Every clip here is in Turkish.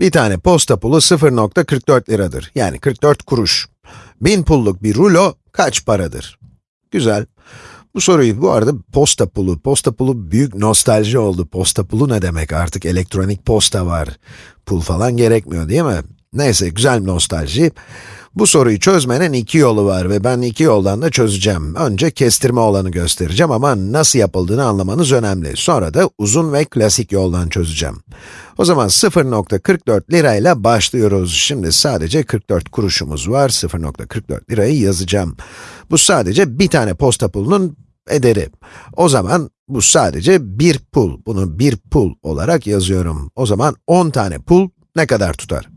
Bir tane posta pulu 0.44 liradır. Yani 44 kuruş. 1000 pulluk bir rulo kaç paradır? Güzel. Bu soruyu bu arada posta pulu, posta pulu büyük nostalji oldu. Posta pulu ne demek artık elektronik posta var. Pul falan gerekmiyor değil mi? Neyse güzel bir nostalji. Bu soruyu çözmenin iki yolu var ve ben iki yoldan da çözeceğim. Önce kestirme olanı göstereceğim ama nasıl yapıldığını anlamanız önemli. Sonra da uzun ve klasik yoldan çözeceğim. O zaman 0.44 lirayla başlıyoruz. Şimdi sadece 44 kuruşumuz var. 0.44 lirayı yazacağım. Bu sadece bir tane posta pulunun ederi. O zaman bu sadece bir pul. Bunu bir pul olarak yazıyorum. O zaman 10 tane pul ne kadar tutar?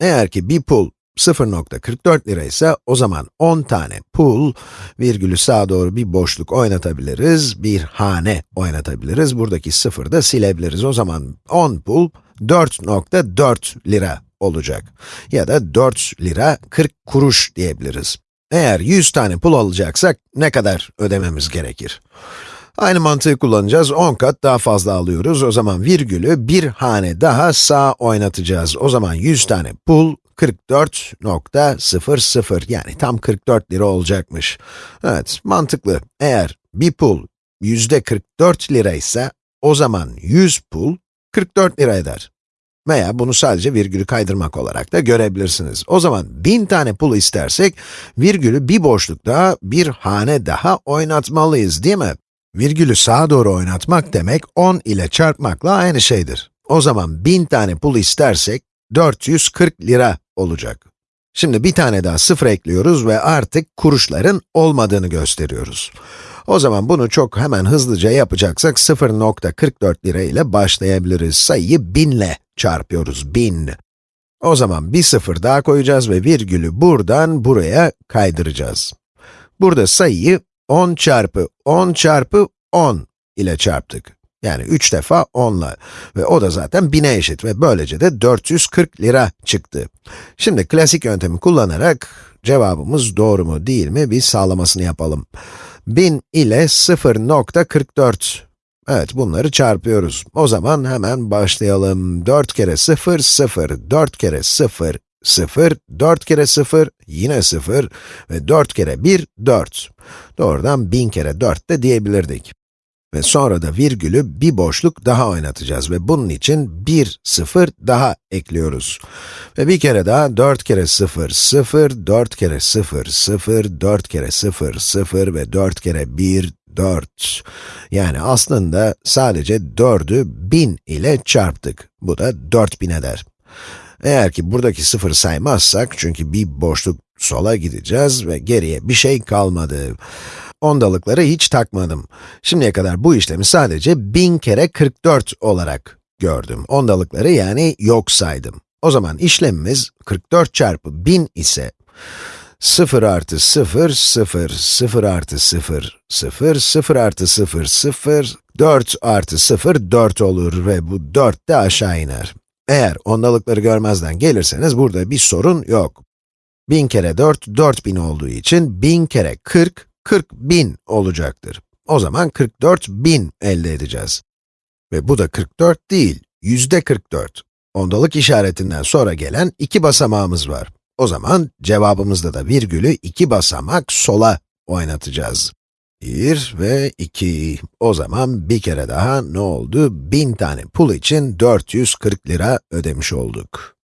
Eğer ki bir pul 0.44 lira ise o zaman 10 tane pul, virgülü sağa doğru bir boşluk oynatabiliriz, bir hane oynatabiliriz. Buradaki sıfırı da silebiliriz. O zaman 10 pul 4.4 lira olacak. Ya da 4 lira 40 kuruş diyebiliriz. Eğer 100 tane pul alacaksak ne kadar ödememiz gerekir? Aynı mantığı kullanacağız, 10 kat daha fazla alıyoruz. O zaman virgülü bir hane daha sağ oynatacağız. O zaman 100 tane pul 44.00 yani tam 44 lira olacakmış. Evet, mantıklı. Eğer bir pul yüzde 44 lira ise o zaman 100 pul 44 lira eder. Veya bunu sadece virgülü kaydırmak olarak da görebilirsiniz. O zaman 1000 tane pul istersek, virgülü bir boşluk daha, bir hane daha oynatmalıyız değil mi? Virgülü sağa doğru oynatmak demek 10 ile çarpmakla aynı şeydir. O zaman 1000 tane pul istersek 440 lira olacak. Şimdi bir tane daha sıfır ekliyoruz ve artık kuruşların olmadığını gösteriyoruz. O zaman bunu çok hemen hızlıca yapacaksak 0.44 lira ile başlayabiliriz. Sayıyı 1000 ile çarpıyoruz, 1000. O zaman bir sıfır daha koyacağız ve virgülü buradan buraya kaydıracağız. Burada sayıyı 10 çarpı 10 çarpı 10 ile çarptık. Yani 3 defa 10 ile ve o da zaten 1000'e eşit ve böylece de 440 lira çıktı. Şimdi klasik yöntemi kullanarak cevabımız doğru mu değil mi bir sağlamasını yapalım. 1000 ile 0.44 Evet, bunları çarpıyoruz. O zaman hemen başlayalım. 4 kere 0, 0, 4 kere 0, 0, 4 kere 0, yine 0 ve 4 kere 1, 4. Doğrudan 1000 kere 4 de diyebilirdik. Ve sonra da virgülü bir boşluk daha oynatacağız ve bunun için bir sıfır daha ekliyoruz. Ve bir kere daha 4 kere 0, 0, 4 kere 0, 0, 4 kere 0, 0 ve 4 kere 1, 4. Yani aslında sadece 4'ü 1000 ile çarptık. Bu da 4000 eder. Eğer ki buradaki sıfır saymazsak, çünkü bir boşluk sola gideceğiz ve geriye bir şey kalmadı. Ondalıkları hiç takmadım. Şimdiye kadar bu işlemi sadece 1000 kere 44 olarak gördüm. Ondalıkları yani yok saydım. O zaman işlemimiz 44 çarpı 1000 ise 0 artı 0, 0, 0 artı 0, 0, 0 artı 0, 0, 4 artı 0, 4 olur ve bu 4 de aşağı iner. Eğer ondalıkları görmezden gelirseniz burada bir sorun yok. 1000 kere 4, 4000 olduğu için 1000 kere 40, 40 bin olacaktır. O zaman 44 bin elde edeceğiz. Ve bu da 44 değil, yüzde 44. Ondalık işaretinden sonra gelen iki basamağımız var. O zaman cevabımızda da virgülü iki basamak sola oynatacağız. 1 ve 2. O zaman bir kere daha ne oldu? 1000 tane pul için 440 lira ödemiş olduk.